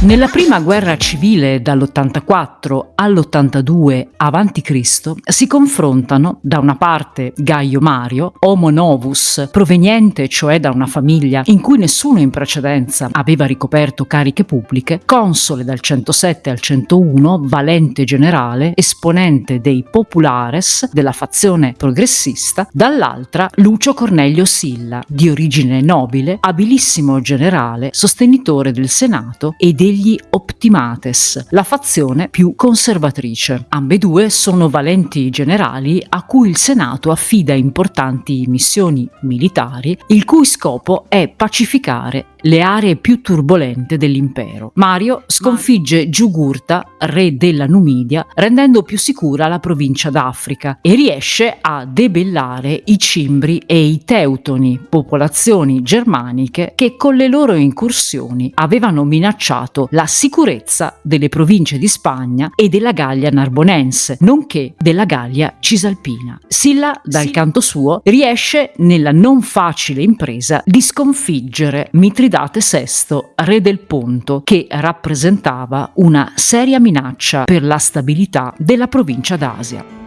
Nella prima guerra civile dall'84 all'82 a.C. si confrontano da una parte Gaio Mario, homo novus, proveniente cioè da una famiglia in cui nessuno in precedenza aveva ricoperto cariche pubbliche, console dal 107 al 101, valente generale, esponente dei populares della fazione progressista, dall'altra Lucio Cornelio Silla, di origine nobile, abilissimo generale, sostenitore del Senato e dei degli Optimates, la fazione più conservatrice. Ambedue sono valenti generali a cui il Senato affida importanti missioni militari, il cui scopo è pacificare le aree più turbolente dell'impero. Mario sconfigge Giugurta, re della Numidia, rendendo più sicura la provincia d'Africa e riesce a debellare i Cimbri e i Teutoni, popolazioni germaniche che con le loro incursioni avevano minacciato la sicurezza delle province di Spagna e della Gallia narbonense, nonché della Gallia cisalpina. Silla, dal sì. canto suo, riesce nella non facile impresa di sconfiggere Mitridate Mitridate VI, re del Ponto, che rappresentava una seria minaccia per la stabilità della provincia d'Asia.